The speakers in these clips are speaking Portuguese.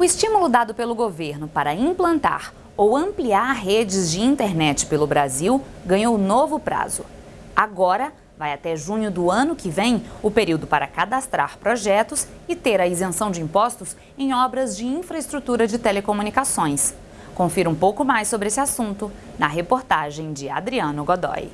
O estímulo dado pelo governo para implantar ou ampliar redes de internet pelo Brasil ganhou novo prazo. Agora, vai até junho do ano que vem o período para cadastrar projetos e ter a isenção de impostos em obras de infraestrutura de telecomunicações. Confira um pouco mais sobre esse assunto na reportagem de Adriano Godoy.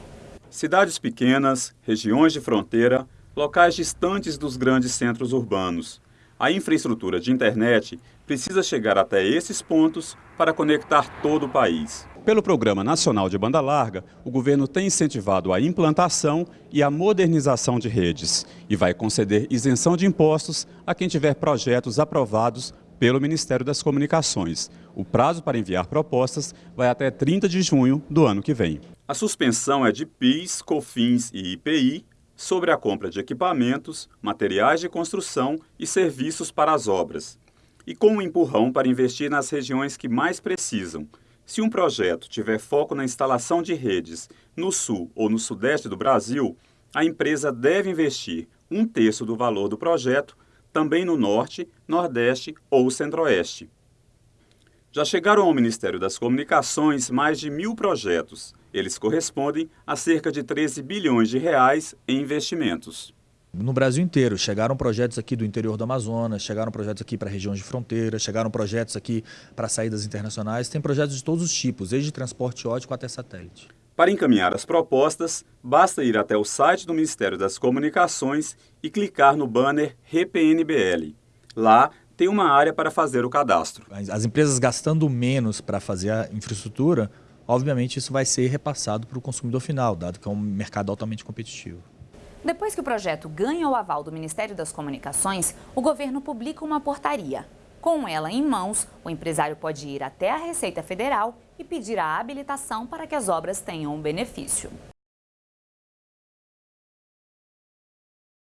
Cidades pequenas, regiões de fronteira, locais distantes dos grandes centros urbanos. A infraestrutura de internet precisa chegar até esses pontos para conectar todo o país. Pelo Programa Nacional de Banda Larga, o governo tem incentivado a implantação e a modernização de redes e vai conceder isenção de impostos a quem tiver projetos aprovados pelo Ministério das Comunicações. O prazo para enviar propostas vai até 30 de junho do ano que vem. A suspensão é de PIS, COFINS e IPI sobre a compra de equipamentos, materiais de construção e serviços para as obras, e com um empurrão para investir nas regiões que mais precisam. Se um projeto tiver foco na instalação de redes no sul ou no sudeste do Brasil, a empresa deve investir um terço do valor do projeto também no norte, nordeste ou centro-oeste. Já chegaram ao Ministério das Comunicações mais de mil projetos. Eles correspondem a cerca de 13 bilhões de reais em investimentos. No Brasil inteiro, chegaram projetos aqui do interior do Amazonas, chegaram projetos aqui para regiões de fronteira, chegaram projetos aqui para saídas internacionais, tem projetos de todos os tipos, desde transporte ótico até satélite. Para encaminhar as propostas, basta ir até o site do Ministério das Comunicações e clicar no banner RePNBL. Lá tem uma área para fazer o cadastro. As empresas gastando menos para fazer a infraestrutura, obviamente isso vai ser repassado para o consumidor final, dado que é um mercado altamente competitivo. Depois que o projeto ganha o aval do Ministério das Comunicações, o governo publica uma portaria. Com ela em mãos, o empresário pode ir até a Receita Federal e pedir a habilitação para que as obras tenham um benefício.